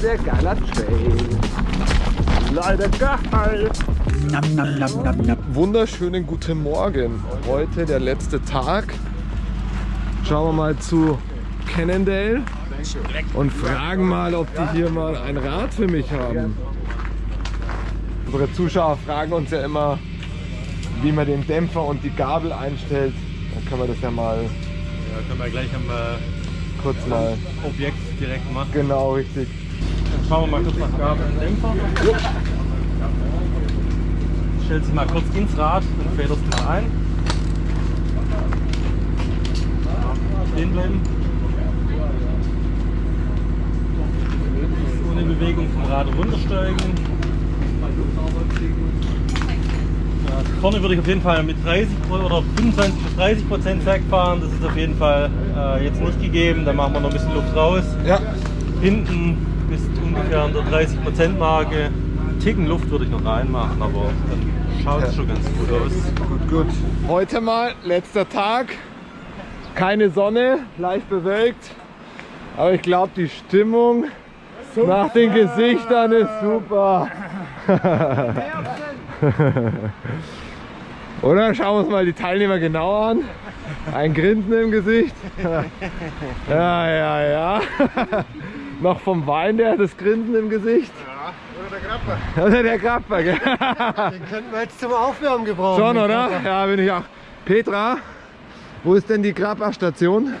sehr geiler Trail. Leider geil. Nam, nam, nam, nam, nam. Wunderschönen guten Morgen. Heute der letzte Tag. Schauen wir mal zu Cannondale und fragen mal, ob die hier mal ein Rad für mich haben. Unsere Zuschauer fragen uns ja immer, wie man den Dämpfer und die Gabel einstellt. Dann können wir das ja mal Ja, können wir gleich am kurz mal. Objekt direkt machen. Genau, richtig. Schauen wir mal kurz nach Gabel und Dämpfer. Stellst dich mal kurz ins Rad und federst mal ein. Stehen bleiben. Ohne Bewegung vom Rad runtersteigen. Vorne würde ich auf jeden Fall mit 30 Pro- oder 25 bis 30 Prozent wegfahren. Das ist auf jeden Fall äh, jetzt nicht gegeben. Da machen wir noch ein bisschen Luft raus. Ja, Hinten bis ungefähr an der 30% Marke. Einen Ticken Luft würde ich noch reinmachen, aber dann schaut es Ja. schon ganz gut aus. gut, gut. Heute mal letzter Tag. Keine Sonne, leicht bewölkt. Aber ich glaube, die Stimmung nach den Gesichtern ist super. Oder schauen wir uns mal die Teilnehmer genau an. Ein Grinsen im Gesicht. Ja, ja, ja. Noch vom Wein der das Grinsen im Gesicht. Oder der Grapper. Oder der Grapper, gell? Den könnten wir jetzt zum Aufwärmen gebrauchen. Schon, oder? Grapper. Ja, bin ich auch. Petra, wo ist denn die Grappa-Station?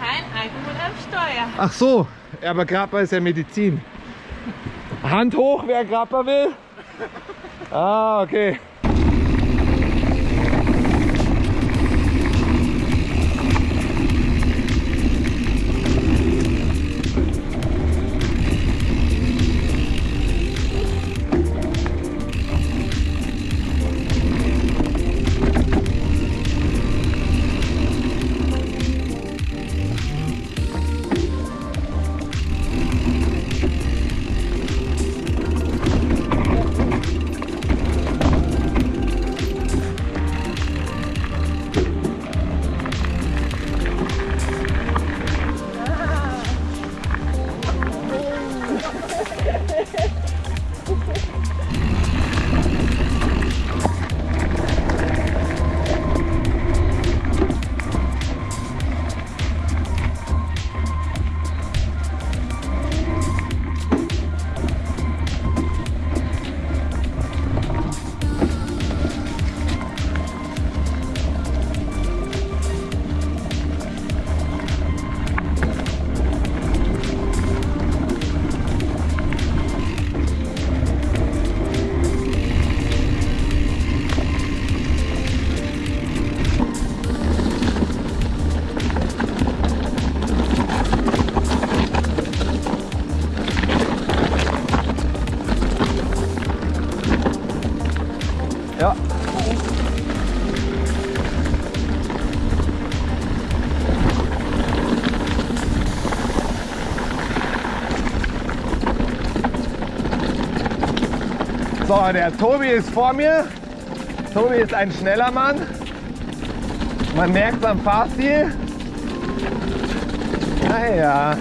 Kein Alkohol am Steuer. Ach so, ja, aber Grappa ist ja Medizin. Hand hoch, wer Grappa will. Ah, okay. Ja. So, der Tobi ist vor mir. Tobi ist ein schneller Mann. Man merkt es am Fahrstil. Naja.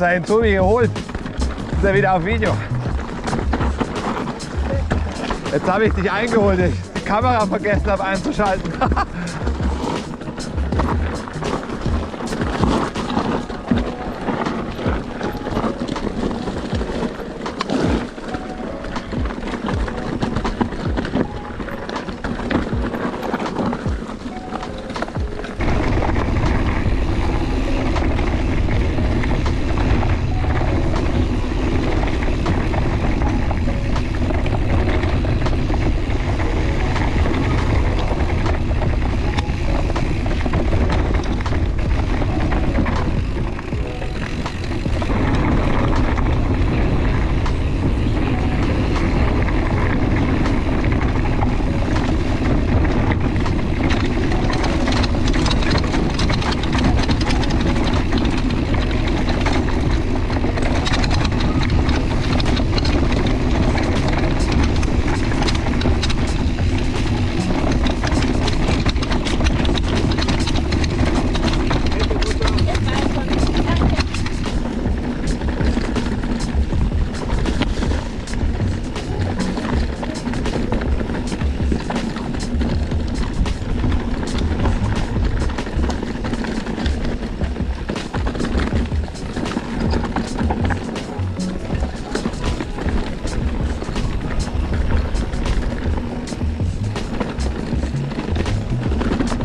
Ihn Tobi geholt. Ist er wieder auf Video. Jetzt habe ich dich eingeholt. Ich die Kamera vergessen habe einzuschalten.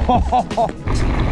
Ho, ho, ho.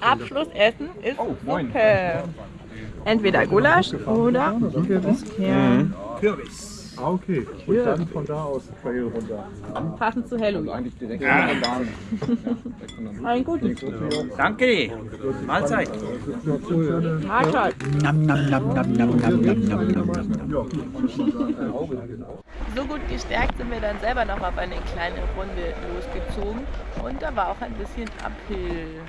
Abschlussessen ist Suppe. Entweder Gulasch oder Kürbiskern. Ah, okay. Und dann von da aus Trail runter. Passend zu Halloween. Ein gutes. Danke. Mahlzeit. Mahlzeit. Nam nam nam nam nam nam nam nam nam nam. So gut gestärkt sind wir dann selber noch auf eine kleine Runde losgezogen. Und da war auch ein bisschen Uphill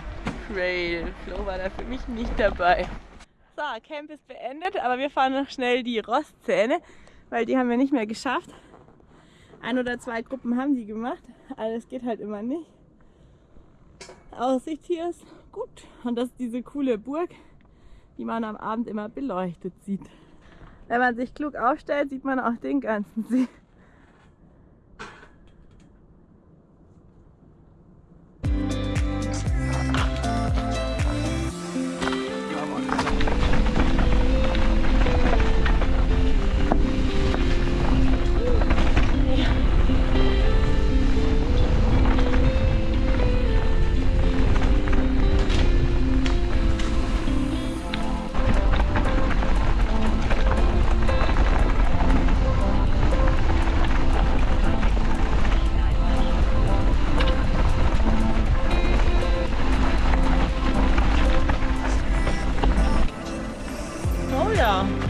Trail. Flo war da für mich nicht dabei. So, Camp ist beendet, aber wir fahren noch schnell die Rostzähne, weil die haben wir nicht mehr geschafft. Ein oder zwei Gruppen haben die gemacht, alles geht halt immer nicht. Aussicht hier ist gut und das ist diese coole Burg, die man am Abend immer beleuchtet sieht. Wenn man sich klug aufstellt, sieht man auch den ganzen See. Yeah.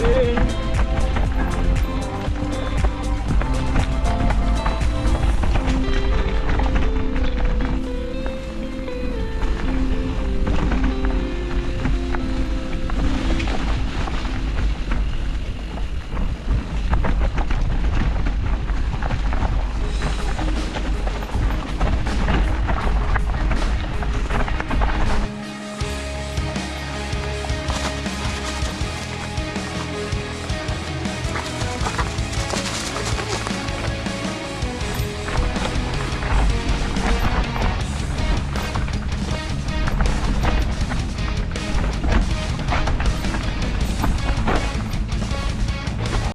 Hey.